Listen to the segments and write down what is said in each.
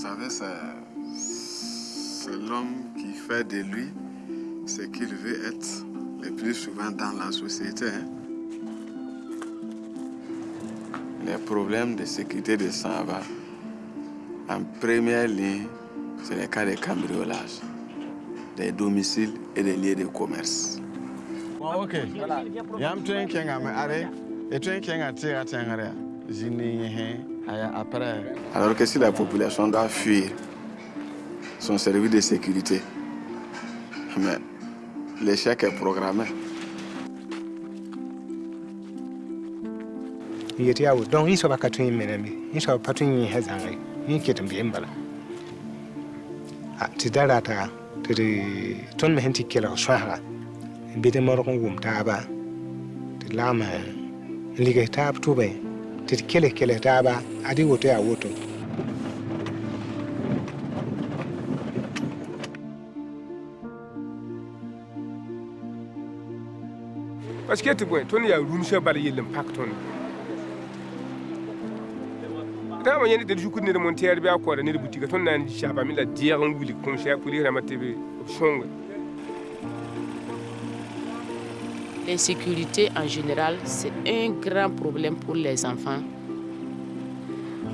savez, c'est l'homme qui fait de lui ce qu'il veut être le plus souvent dans la société. hein. Les problèmes de sécurité de Samba, en première ligne, c'est le cas des cambriolages, des domiciles et des lieux de commerce. Bon, ok. Yam train kenga me are. E train kenga tira tengare. Zini he aya après. Alors que si la population doit fuir son service de sécurité, mais l'échec est programmé. yeti yawo donc yin soba katun yin mena mi yin soba patun yin he zangai yin ketum bi mbala a ti dara ta ti di ton me henti kela swahra bi de moro wum ta ba ti lama lige ta tu tɩ kele kele taaba a dɩ woto yaa woto. Parce tɩ bõe tõnd yaa rũmsã bala yell n pak tõnd rãmbã yẽ del zukud ned montɛɛr bɩ a kõoda ned butiga tõnd na n zaba me la dɩɛg n wilg kõmsɛ a pʋlɩsrãmbã tɩ b sõnge L'insécurité en général, c'est un grand problème pour les enfants.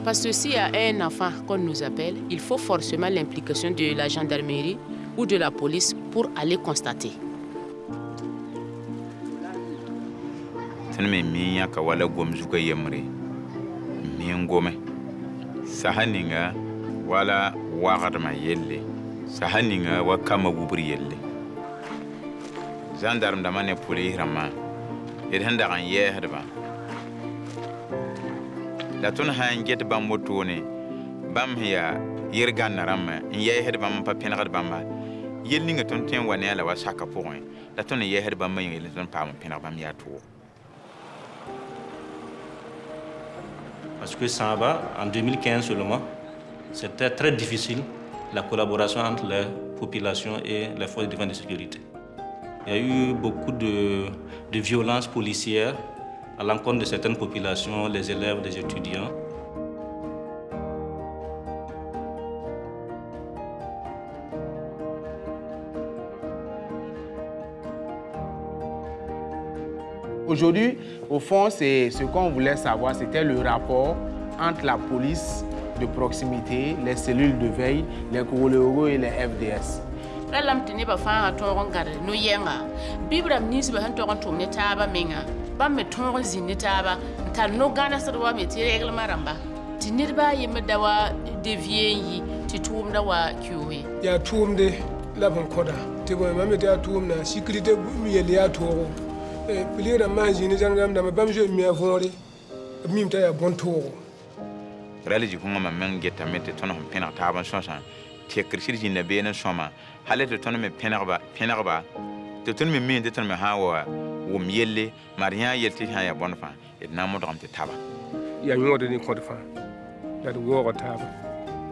Parce que s'il y a un enfant qu'on nous appelle, il faut forcément l'implication de la gendarmerie ou de la police pour aller constater. wala dãmbã ne polis rãmbã d sẽn dag n yɛɛsdbã la tõnd sã n get bãmb wotone bãmb sẽn yaa yel-gãnna rãmbã n yɛɛsd bãmb n pa pẽnegd bãmba yell ninga tõnd tõe n wa ne a la tʋʋg Parce que Samba, en 2015 seulement, c'était très difficile la collaboration entre les populations et les forces de défense de sécurité. Il y a eu beaucoup de, violences policières à l'encontre de certaines populations, les élèves, les étudiants. Aujourd'hui, au fond, ce qu'on voulait savoir, c'était le rapport entre la police de proximité, les cellules de veille, les Kouroléoro et les FDS. Ra lam tɩ nebã fãa tõog n gãd no-yɛngã bɩb rãmb nins bã sẽn tog n tʋm ne taabã menga. Bãmb me tõog n zĩnd ne taaba n tar no-gãnesd wa me tɩ rɛglmã rãmba tɩ nedbã a yembr da wa devie n yi tɩ tʋʋmda wa kioe yaa tʋʋmde la bõn kõda tɩ bõe mam me tɩ yaa tʋʋmda sécurité yell yaa toogo pulis rãmb maan zĩnd zãng rãmb dãmba bãmb zoe mi a võore b mim t'a yaa bõn-toogo rala zĩ-kũngã mam meng getame tɩ tõnd sẽn pẽneg taab n sõsã tekr sɩd zĩnda been n sõma hal tɩ tõnd me pẽnegba tɩ tõnd me meen tɩ tõnd me sã wa wʋm yelle mar yã yel tɩ sã n yaa bõn fãa d na n modgem tɩ taba. Yaa yõod ne kõd fãa la d waoog taaba.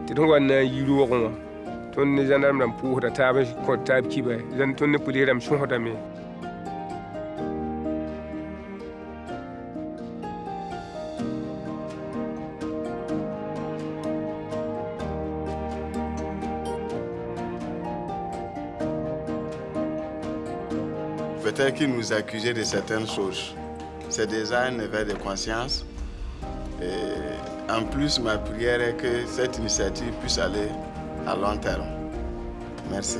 Tɩ d wa na n yi roogẽ wã tõnd ne zãndarem rãmb pʋʋsda taab n kõd taab kiba tõnd ne pʋlees rãmb sõsdame Peut-être qu'ils nous accusaient de certaines choses. C'est déjà un éveil de conscience. Et en plus, ma prière est que cette initiative puisse aller à long terme. Merci.